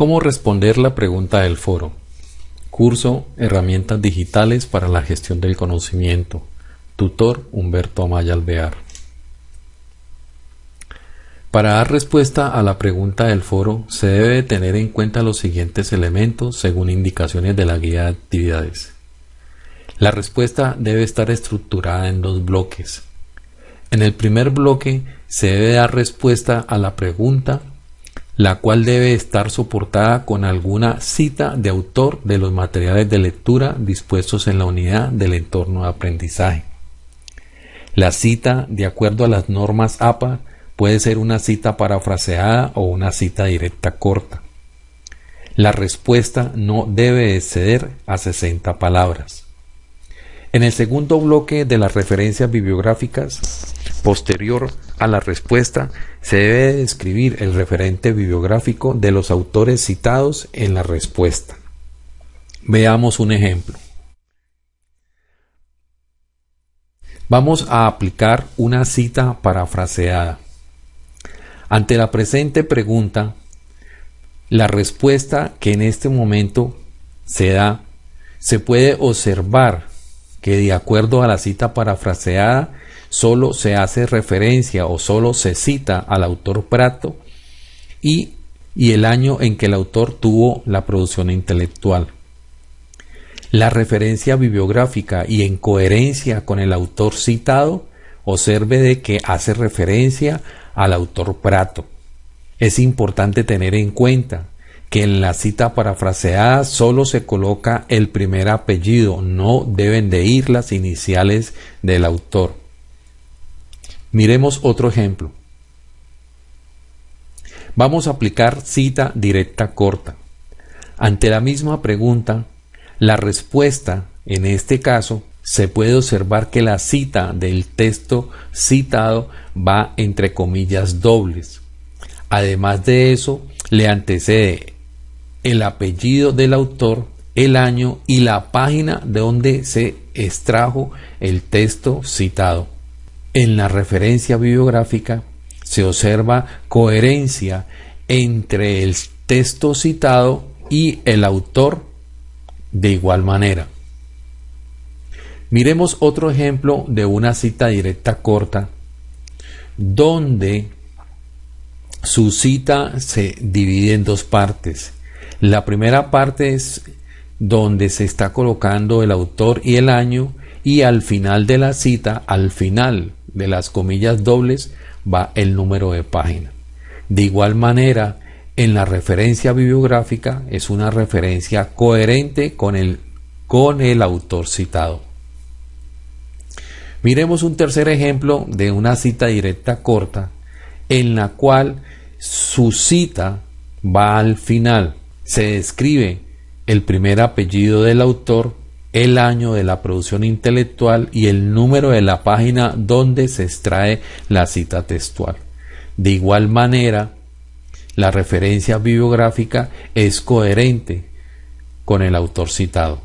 ¿Cómo responder la pregunta del foro? Curso Herramientas digitales para la gestión del conocimiento. Tutor Humberto Amaya Alvear. Para dar respuesta a la pregunta del foro se debe tener en cuenta los siguientes elementos según indicaciones de la guía de actividades. La respuesta debe estar estructurada en dos bloques. En el primer bloque se debe dar respuesta a la pregunta la cual debe estar soportada con alguna cita de autor de los materiales de lectura dispuestos en la unidad del entorno de aprendizaje. La cita, de acuerdo a las normas APA, puede ser una cita parafraseada o una cita directa corta. La respuesta no debe exceder a 60 palabras. En el segundo bloque de las referencias bibliográficas, posterior a la respuesta, se debe describir el referente bibliográfico de los autores citados en la respuesta. Veamos un ejemplo. Vamos a aplicar una cita parafraseada. Ante la presente pregunta, la respuesta que en este momento se da, se puede observar que de acuerdo a la cita parafraseada solo se hace referencia o solo se cita al autor Prato y, y el año en que el autor tuvo la producción intelectual. La referencia bibliográfica y en coherencia con el autor citado, observe de que hace referencia al autor Prato. Es importante tener en cuenta que en la cita parafraseada solo se coloca el primer apellido, no deben de ir las iniciales del autor. Miremos otro ejemplo. Vamos a aplicar cita directa corta. Ante la misma pregunta, la respuesta, en este caso, se puede observar que la cita del texto citado va entre comillas dobles. Además de eso, le antecede el apellido del autor, el año y la página de donde se extrajo el texto citado. En la referencia bibliográfica se observa coherencia entre el texto citado y el autor de igual manera. Miremos otro ejemplo de una cita directa corta donde su cita se divide en dos partes. La primera parte es donde se está colocando el autor y el año y al final de la cita, al final de las comillas dobles, va el número de página. De igual manera, en la referencia bibliográfica es una referencia coherente con el, con el autor citado. Miremos un tercer ejemplo de una cita directa corta en la cual su cita va al final se describe el primer apellido del autor, el año de la producción intelectual y el número de la página donde se extrae la cita textual. De igual manera, la referencia bibliográfica es coherente con el autor citado.